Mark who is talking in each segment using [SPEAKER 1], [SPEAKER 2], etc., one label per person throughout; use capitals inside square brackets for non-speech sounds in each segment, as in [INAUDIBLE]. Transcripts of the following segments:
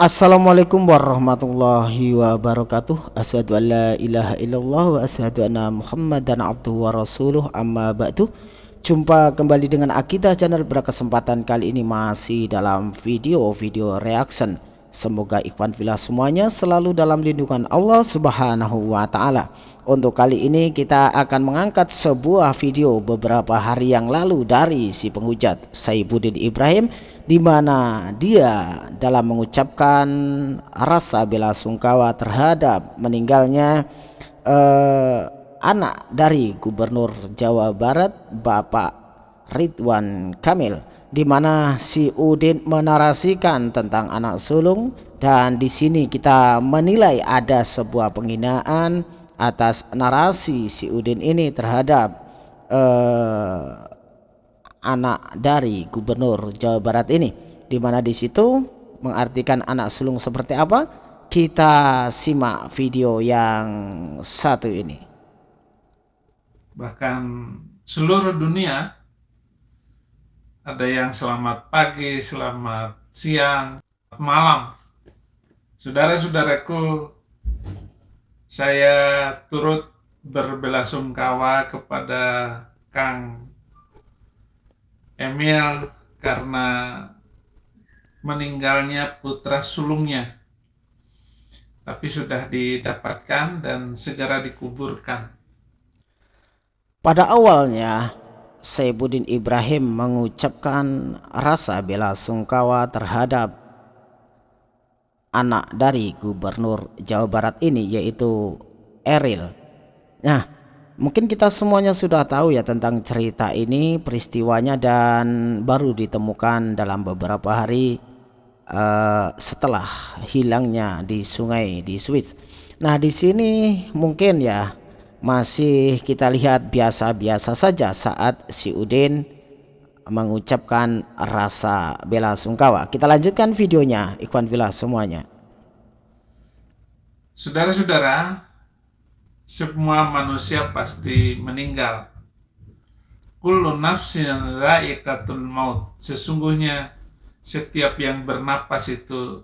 [SPEAKER 1] Assalamualaikum warahmatullahi wabarakatuh. Asyadu an la ilaha illallah wa asyadu anna muhammadan abduhu wa rasuluh. Amma ba'du. Jumpa kembali dengan Akidah channel. Berkesempatan kali ini masih dalam video-video reaction. Semoga ikhwan filah semuanya selalu dalam lindungan Allah subhanahu wa ta'ala. Untuk kali ini kita akan mengangkat sebuah video beberapa hari yang lalu dari si penghujat Saibuddin Ibrahim di mana dia dalam mengucapkan rasa bela sungkawa terhadap meninggalnya eh, anak dari Gubernur Jawa Barat Bapak Ridwan Kamil di mana si Udin menarasikan tentang anak sulung. Dan di sini kita menilai ada sebuah penghinaan atas narasi si Udin ini terhadap eh, anak dari gubernur Jawa Barat ini di mana di situ mengartikan anak sulung seperti apa kita simak video yang satu ini
[SPEAKER 2] bahkan seluruh dunia ada yang selamat pagi, selamat siang, malam. Saudara-saudaraku, saya turut berbelasungkawa kepada Kang Emil karena meninggalnya putra sulungnya tapi sudah didapatkan dan segera dikuburkan
[SPEAKER 1] pada awalnya Saibuddin Ibrahim mengucapkan rasa bela sungkawa terhadap anak dari gubernur Jawa Barat ini yaitu Eril. Nah, Mungkin kita semuanya sudah tahu ya tentang cerita ini, peristiwanya dan baru ditemukan dalam beberapa hari uh, setelah hilangnya di sungai di Swiss. Nah, di sini mungkin ya masih kita lihat biasa-biasa saja saat si Udin mengucapkan rasa bela sungkawa. Kita lanjutkan videonya, Ikhwan Villa semuanya.
[SPEAKER 2] Saudara-saudara, semua manusia pasti meninggal. Kullu nafsin raikatul maut. Sesungguhnya setiap yang bernapas itu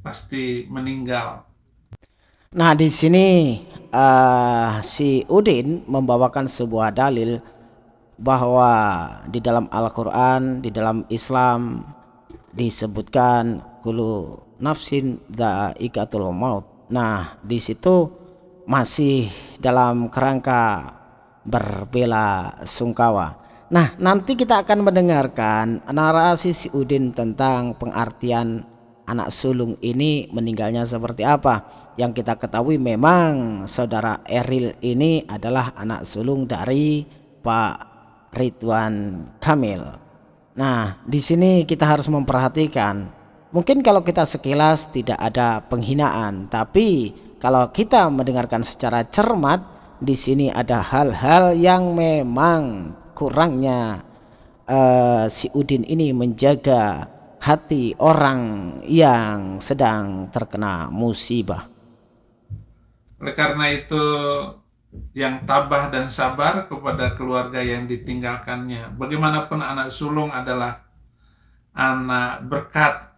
[SPEAKER 2] pasti meninggal.
[SPEAKER 1] Nah, di sini uh, si Udin membawakan sebuah dalil bahwa di dalam Al-Qur'an, di dalam Islam disebutkan kullu nafsin dhaikatul maut. Nah, di situ masih dalam kerangka berbela sungkawa. Nah, nanti kita akan mendengarkan narasi si Udin tentang pengertian anak sulung ini meninggalnya seperti apa. Yang kita ketahui memang saudara Eril ini adalah anak sulung dari Pak Ridwan Kamil. Nah, di sini kita harus memperhatikan. Mungkin kalau kita sekilas tidak ada penghinaan, tapi kalau kita mendengarkan secara cermat di sini ada hal-hal yang memang kurangnya uh, si Udin ini menjaga hati orang yang sedang terkena musibah.
[SPEAKER 2] Oleh karena itu yang tabah dan sabar kepada keluarga yang ditinggalkannya. Bagaimanapun anak sulung adalah anak berkat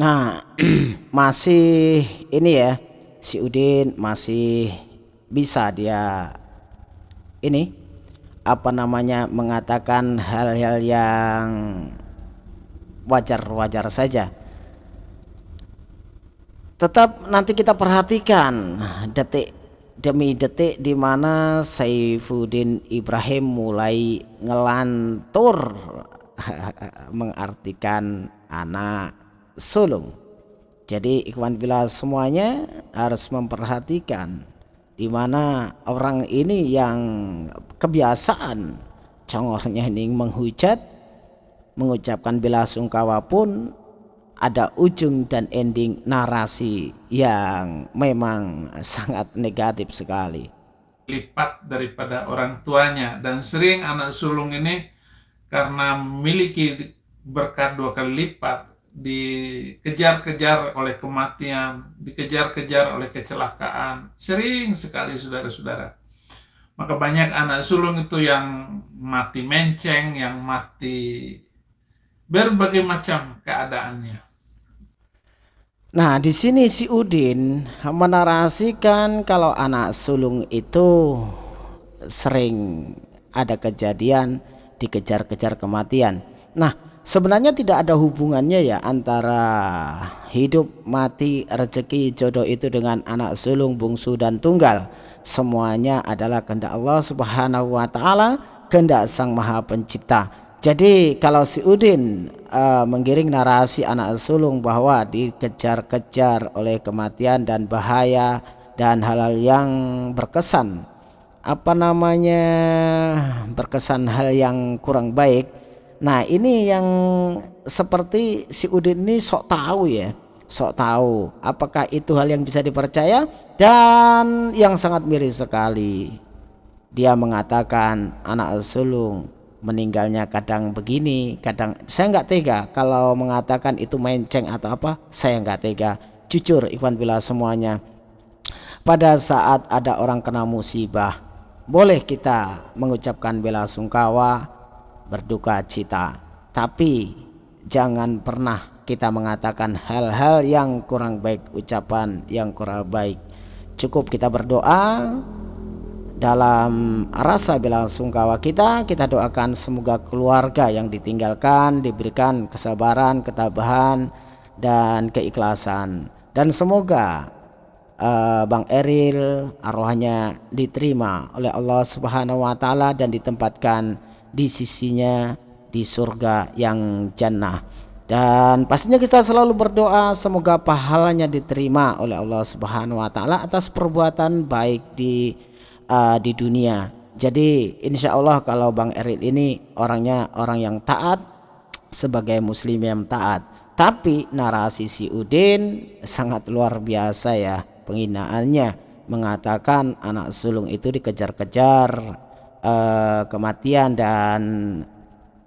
[SPEAKER 1] Nah, [CLEARS THROAT] masih ini ya, si Udin masih bisa dia ini apa namanya mengatakan hal-hal yang wajar-wajar saja. Tetap nanti kita perhatikan detik demi detik di mana Saifuddin Ibrahim mulai ngelantur [LAUGHS] mengartikan anak sulung. Jadi ikhwan bila semuanya harus memperhatikan di mana orang ini yang kebiasaan congornya ini menghujat mengucapkan bela sungkawa pun ada ujung dan ending narasi yang memang sangat negatif sekali
[SPEAKER 2] lipat daripada orang tuanya dan sering anak sulung ini karena memiliki berkat dua kali lipat dikejar-kejar oleh kematian, dikejar-kejar oleh kecelakaan. Sering sekali saudara-saudara. Maka banyak anak sulung itu yang mati menceng, yang mati berbagai macam keadaannya.
[SPEAKER 1] Nah, di sini si Udin menarasikan kalau anak sulung itu sering ada kejadian dikejar-kejar kematian. Nah, sebenarnya tidak ada hubungannya ya antara hidup mati rezeki jodoh itu dengan anak sulung bungsu dan tunggal. Semuanya adalah kehendak Allah Subhanahu wa taala kehendak Sang Maha Pencipta. Jadi kalau si Udin uh, menggiring narasi anak sulung bahwa dikejar-kejar oleh kematian dan bahaya dan hal-hal yang berkesan apa namanya berkesan hal yang kurang baik Nah ini yang seperti si Udin ini sok tahu ya sok tahu apakah itu hal yang bisa dipercaya dan yang sangat miris sekali. Dia mengatakan anak sulung meninggalnya kadang begini kadang saya nggak tega kalau mengatakan itu menceng atau apa saya nggak tega. Jujur ikhwan bila semuanya. Pada saat ada orang kena musibah boleh kita mengucapkan bela sungkawa berduka cita. Tapi jangan pernah kita mengatakan hal-hal yang kurang baik ucapan yang kurang baik. Cukup kita berdoa dalam rasa bela sungkawa kita kita doakan semoga keluarga yang ditinggalkan diberikan kesabaran ketabahan dan keikhlasan. Dan semoga uh, Bang Eril arwahnya diterima oleh Allah Subhanahu wa taala dan ditempatkan di sisinya di surga yang jannah dan pastinya kita selalu berdoa semoga pahalanya diterima oleh Allah Subhanahu wa taala atas perbuatan baik di uh, di dunia. Jadi insya Allah kalau Bang Eril ini orangnya orang yang taat sebagai muslim yang taat. Tapi narasi si Udin sangat luar biasa ya penghinaannya mengatakan anak sulung itu dikejar-kejar uh, kematian dan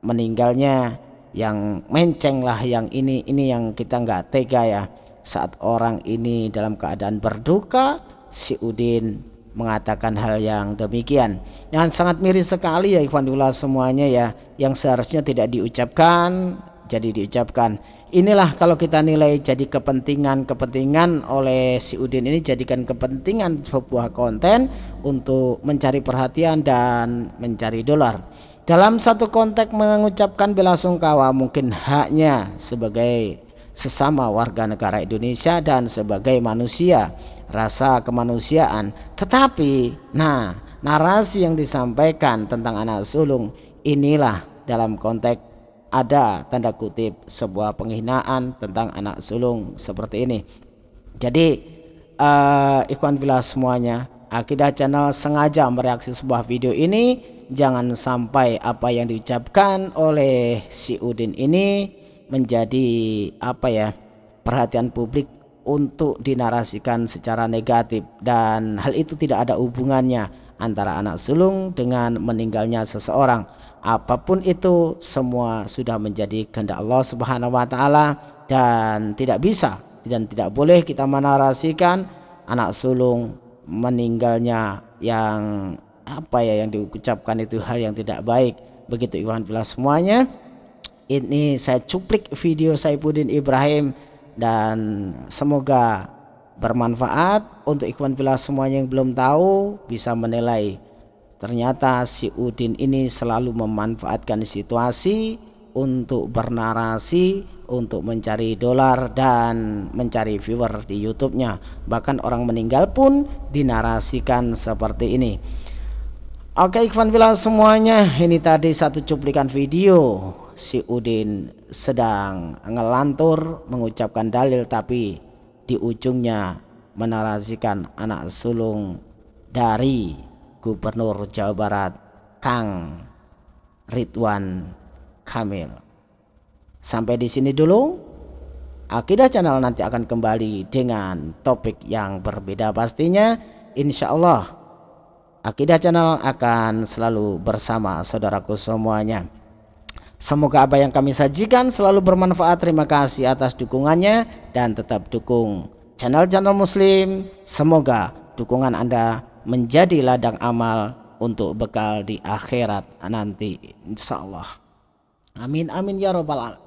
[SPEAKER 1] meninggalnya yang menceng lah yang ini ini yang kita nggak tega ya. Saat orang ini dalam keadaan berduka si Udin mengatakan hal yang demikian. Yang sangat miris sekali ya Ikhwanullah semuanya ya yang seharusnya tidak diucapkan jadi diucapkan. Inilah kalau kita nilai jadi kepentingan-kepentingan oleh si Udin ini jadikan kepentingan sebuah konten untuk mencari perhatian dan mencari dolar. Dalam satu konteks mengucapkan bela sungkawa mungkin haknya sebagai sesama warga negara Indonesia dan sebagai manusia rasa kemanusiaan. Tetapi nah narasi yang disampaikan tentang anak sulung inilah dalam konteks ada tanda kutip sebuah penghinaan tentang anak sulung seperti ini. Jadi uh, ikhwan villa semuanya akidah channel sengaja mereaksi sebuah video ini. Jangan sampai apa yang diucapkan oleh si Udin ini menjadi apa ya perhatian publik untuk dinarasikan secara negatif. Dan hal itu tidak ada hubungannya antara anak sulung dengan meninggalnya seseorang apa pun itu semua sudah menjadi kehendak Allah Subhanahu wa taala dan tidak bisa dan tidak boleh kita menarasikan anak sulung meninggalnya yang apa ya yang diucapkan itu hal yang tidak baik. Begitu Iwan Bila semuanya. Ini saya cuplik video Saifuddin Ibrahim dan semoga bermanfaat. Untuk Ikhwan Bila semuanya yang belum tahu bisa menilai Ternyata si Udin ini selalu memanfaatkan situasi untuk bernarasi, untuk mencari dolar dan mencari viewer di YouTube-nya. Bahkan orang meninggal pun dinarasikan seperti ini. Oke Ikhwan Villa semuanya, ini tadi satu cuplikan video si Udin sedang ngelantur mengucapkan dalil tapi di ujungnya menarasikan anak sulung dari Gubernur Jawa Barat Kang Ridwan Kamil. Sampai di sini dulu. Akidah Channel nanti akan kembali dengan topik yang berbeda pastinya. Insya Allah Akidah Channel akan selalu bersama saudaraku semuanya. Semoga apa yang kami sajikan selalu bermanfaat. Terima kasih atas dukungannya dan tetap dukung channel-channel muslim. Semoga dukungan Anda menjadi ladang amal untuk bekal di akhirat nanti insyaallah amin amin ya robbal alamin